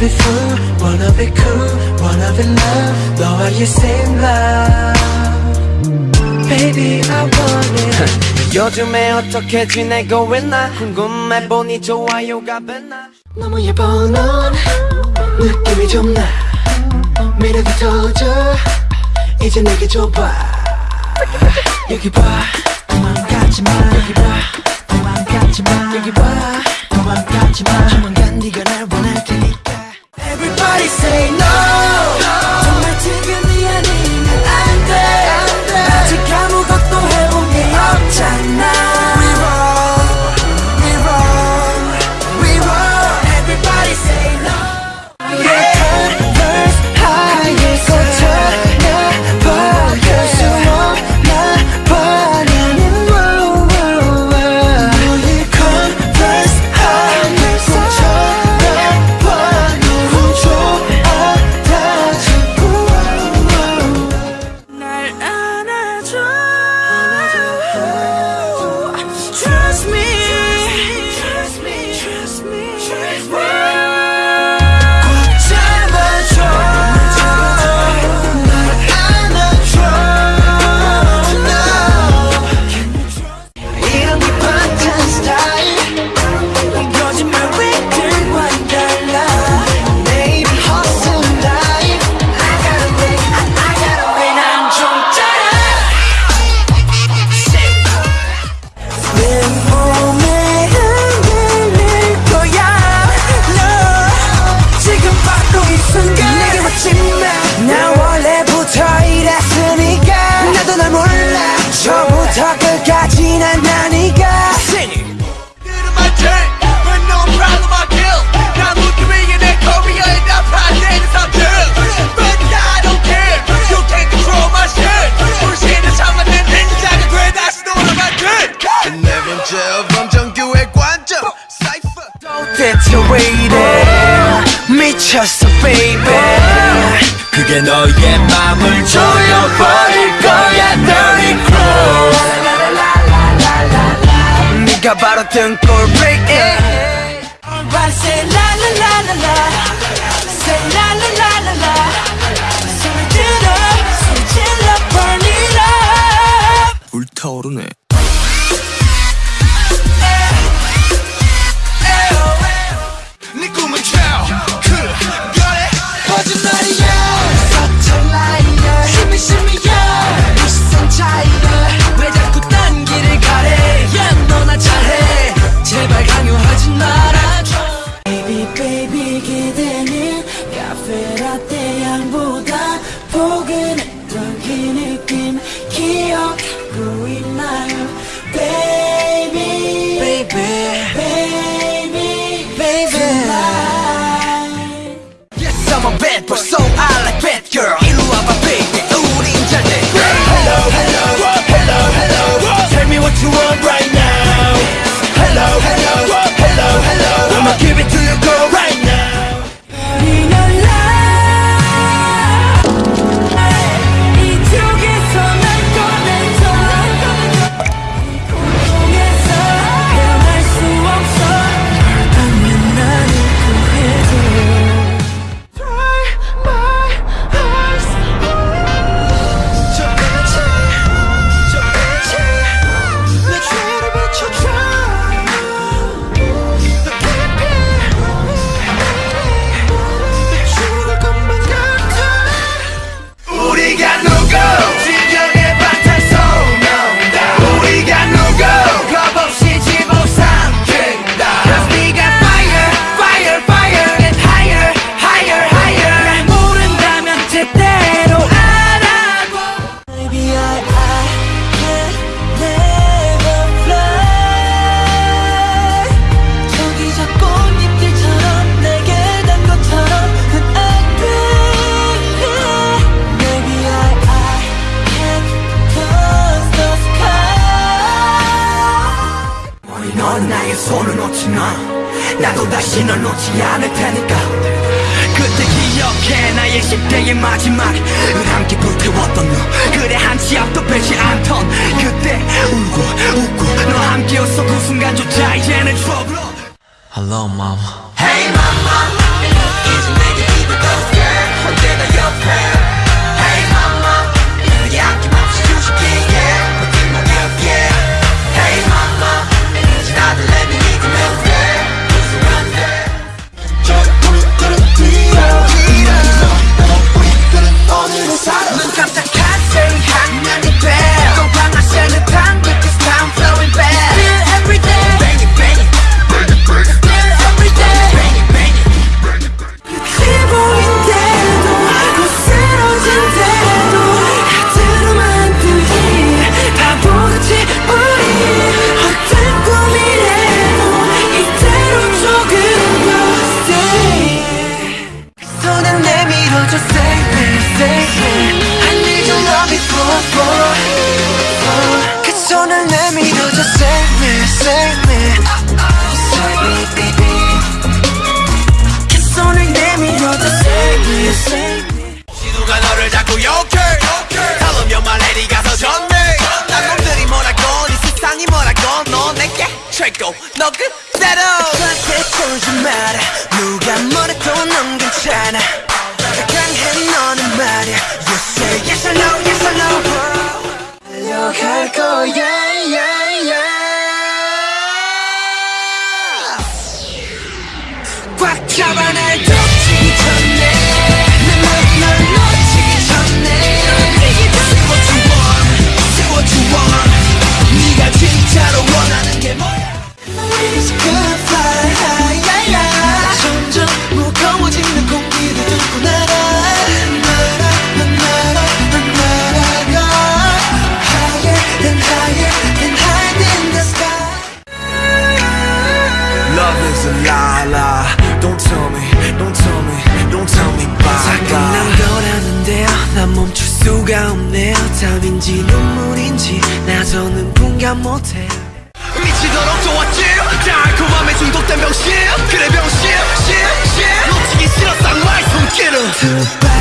Be fool, wanna be cool, wanna be love 너와의 same love Baby I want it. 요즘에 어떻게 지내고 있나? 궁금해 보니 좋아요가 뱉나 너무 예뻐 넌 느낌이 좀나. 미래도 터져. 이제 내게 줘봐. 여기 봐. 도망가지마. 여기 봐. 도망가지마. 여기 봐. 도망가지마. exaggerated 미쳤어 baby 그게 너의 맘을 조여버릴 거야 dirty clothes 네가 바로 등골 break it Everybody say la la la la la Say la la la la la 소리 들어 소리 질러 burn it up 불타오르네 got no 또다시는 놓지 않을 테니까. 그때 기억해 나의 10대의 마지막을 함께 불태웠던 너. 그래 한치 앞도 빼지 않던. 그때 울고 웃고 너 함께였어. 그 순간조차 이제는 추억으로 Hello mom. Hey mom. 갈 거야 yeah, yeah. 꽉 잡아낼 때 to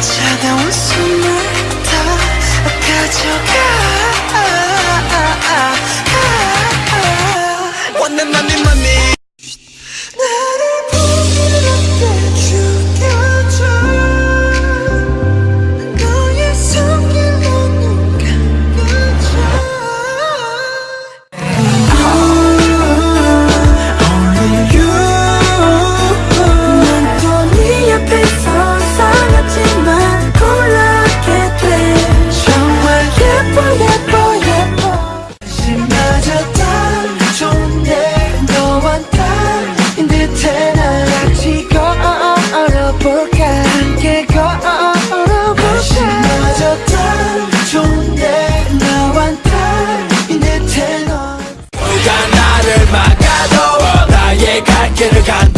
차가운 숨을 다 가져가. get a god